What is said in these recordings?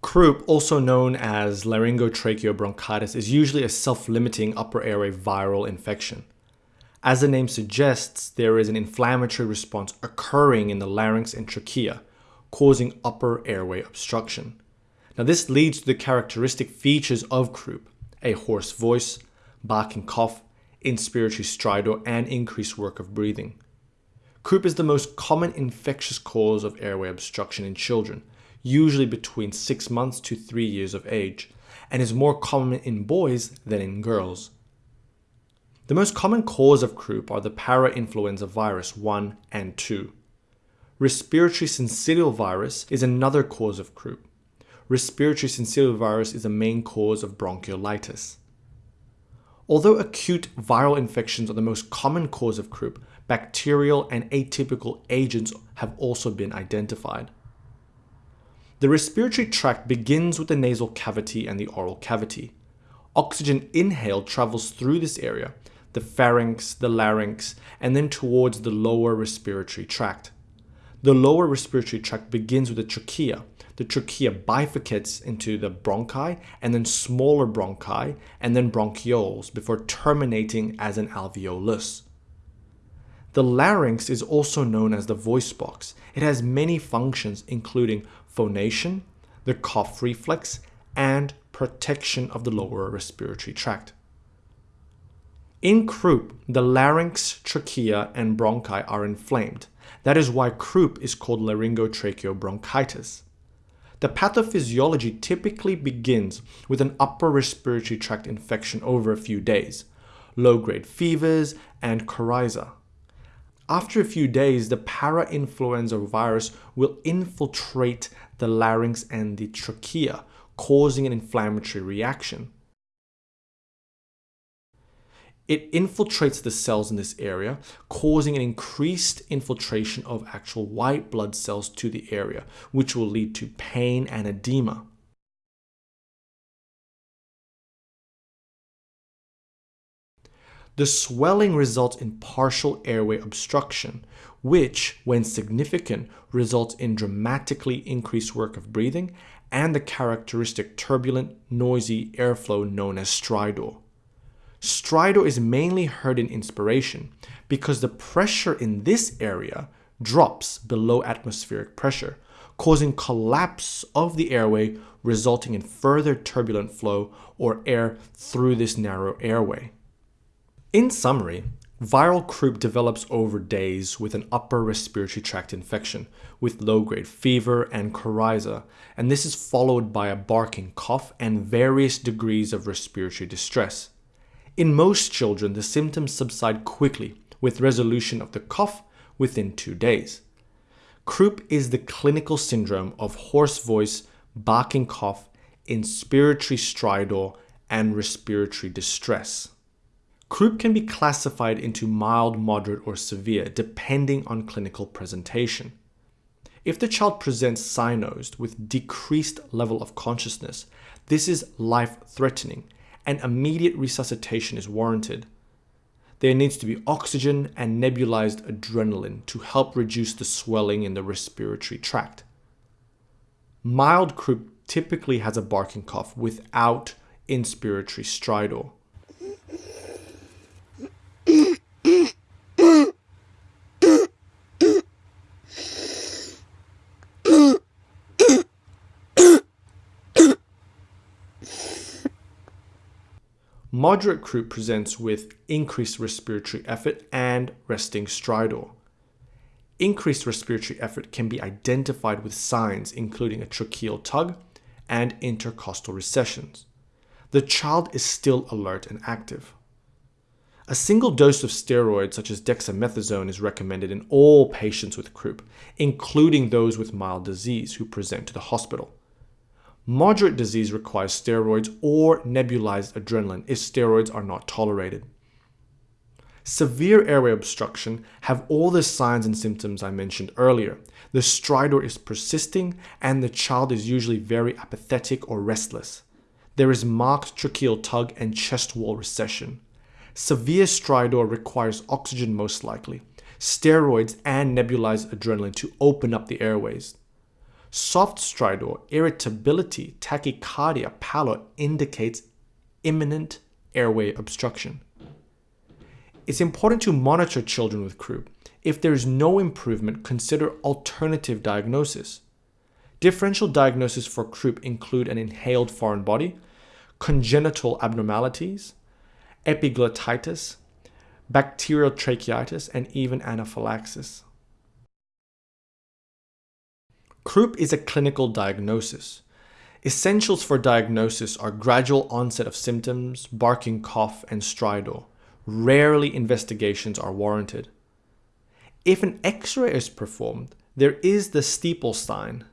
Croup, also known as laryngotracheobronchitis, is usually a self-limiting upper airway viral infection. As the name suggests, there is an inflammatory response occurring in the larynx and trachea, causing upper airway obstruction. Now this leads to the characteristic features of croup, a hoarse voice, barking cough, inspiratory stridor, and increased work of breathing. Croup is the most common infectious cause of airway obstruction in children, usually between 6 months to 3 years of age, and is more common in boys than in girls. The most common cause of croup are the parainfluenza virus 1 and 2. Respiratory syncytial virus is another cause of croup. Respiratory syncytial virus is a main cause of bronchiolitis. Although acute viral infections are the most common cause of croup, bacterial and atypical agents have also been identified. The respiratory tract begins with the nasal cavity and the oral cavity. Oxygen inhaled travels through this area, the pharynx, the larynx, and then towards the lower respiratory tract. The lower respiratory tract begins with the trachea. The trachea bifurcates into the bronchi and then smaller bronchi and then bronchioles before terminating as an alveolus. The larynx is also known as the voice box. It has many functions including phonation, the cough reflex, and protection of the lower respiratory tract. In croup, the larynx, trachea, and bronchi are inflamed. That is why croup is called laryngotracheobronchitis. The pathophysiology typically begins with an upper respiratory tract infection over a few days, low-grade fevers, and coryza. After a few days, the parainfluenza virus will infiltrate the larynx and the trachea, causing an inflammatory reaction. It infiltrates the cells in this area, causing an increased infiltration of actual white blood cells to the area, which will lead to pain and edema. The swelling results in partial airway obstruction, which, when significant, results in dramatically increased work of breathing and the characteristic turbulent, noisy airflow known as stridor. Stridor is mainly heard in inspiration because the pressure in this area drops below atmospheric pressure, causing collapse of the airway resulting in further turbulent flow or air through this narrow airway. In summary, viral croup develops over days with an upper respiratory tract infection with low-grade fever and coryza, and this is followed by a barking cough and various degrees of respiratory distress. In most children, the symptoms subside quickly with resolution of the cough within two days. Croup is the clinical syndrome of hoarse voice, barking cough, inspiratory stridor, and respiratory distress. Croup can be classified into mild, moderate, or severe depending on clinical presentation. If the child presents cyanosed with decreased level of consciousness, this is life-threatening and immediate resuscitation is warranted. There needs to be oxygen and nebulized adrenaline to help reduce the swelling in the respiratory tract. Mild croup typically has a barking cough without inspiratory stridor. Moderate croup presents with increased respiratory effort and resting stridor. Increased respiratory effort can be identified with signs including a tracheal tug and intercostal recessions. The child is still alert and active. A single dose of steroids such as dexamethasone is recommended in all patients with croup, including those with mild disease who present to the hospital. Moderate disease requires steroids or nebulized adrenaline if steroids are not tolerated. Severe airway obstruction have all the signs and symptoms I mentioned earlier. The stridor is persisting and the child is usually very apathetic or restless. There is marked tracheal tug and chest wall recession. Severe stridor requires oxygen most likely, steroids and nebulized adrenaline to open up the airways. Soft stridor, irritability, tachycardia, pallor indicates imminent airway obstruction. It's important to monitor children with croup. If there is no improvement, consider alternative diagnosis. Differential diagnosis for croup include an inhaled foreign body, congenital abnormalities, epiglottitis, bacterial tracheitis, and even anaphylaxis. Croup is a clinical diagnosis. Essentials for diagnosis are gradual onset of symptoms, barking cough, and stridor. Rarely investigations are warranted. If an x-ray is performed, there is the steeple sign.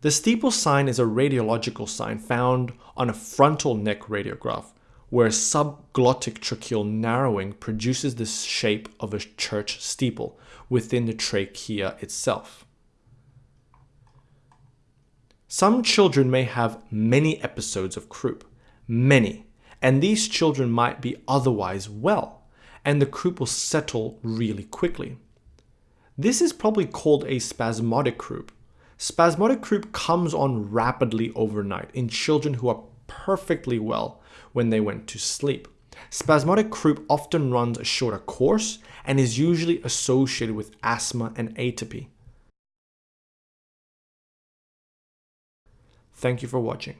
The steeple sign is a radiological sign found on a frontal neck radiograph where subglottic tracheal narrowing produces the shape of a church steeple within the trachea itself. Some children may have many episodes of croup, many, and these children might be otherwise well, and the croup will settle really quickly. This is probably called a spasmodic croup. Spasmodic croup comes on rapidly overnight in children who are perfectly well when they went to sleep. Spasmodic croup often runs a shorter course and is usually associated with asthma and atopy. Thank you for watching.